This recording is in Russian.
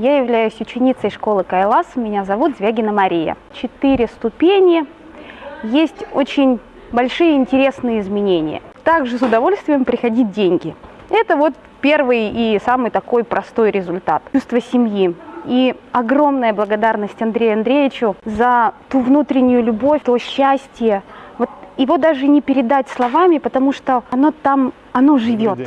Я являюсь ученицей школы Кайлас, меня зовут Звягина Мария. Четыре ступени, есть очень большие интересные изменения. Также с удовольствием приходить деньги. Это вот первый и самый такой простой результат. Чувство семьи. И огромная благодарность Андрею Андреевичу за ту внутреннюю любовь, то счастье. Вот его даже не передать словами, потому что оно там, оно живет.